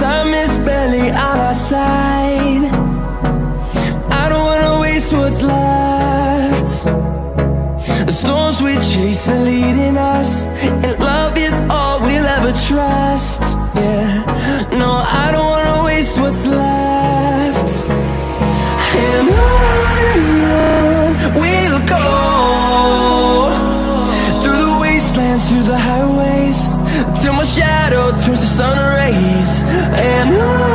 time is barely on our side. I don't wanna waste what's left. The storms we chase are leading us And love is all we'll ever trust. Yeah, no, I don't wanna waste what's left. And on we'll go Through the wastelands, through the highways Till my shadow turns to sun rays. And on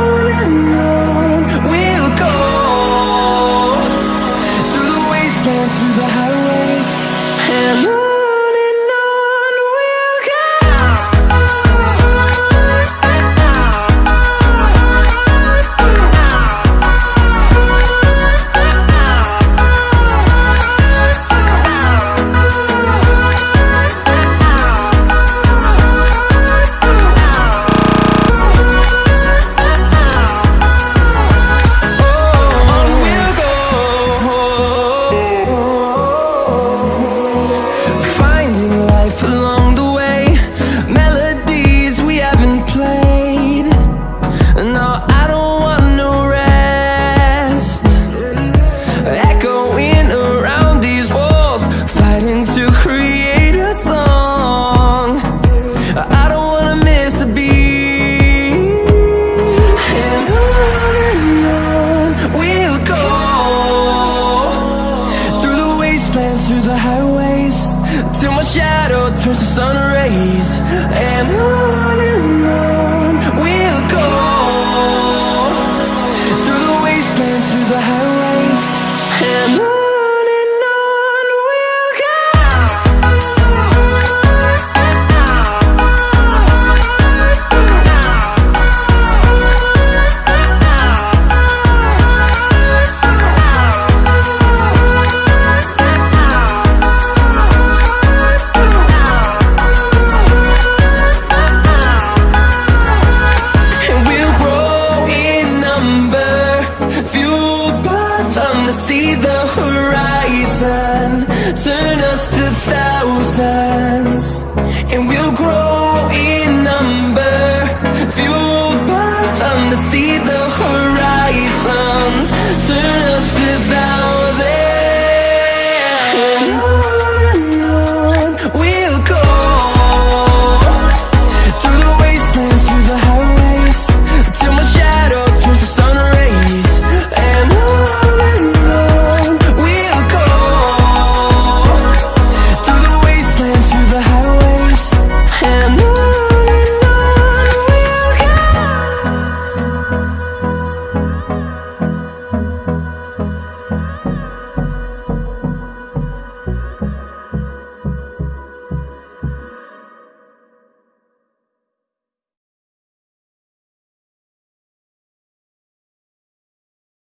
Till my shadow turns to sun rays And on and on we'll go. Through the wastelands, through the highways to see the horizon. Turn us to thousands.